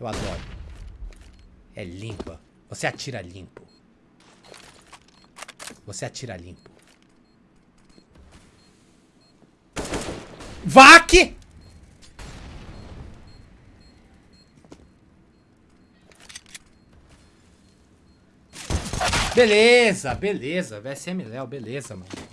Eu adoro. É limpa. Você atira limpo. Você atira limpo. VAC! Beleza, beleza. VSM Léo, beleza, mano.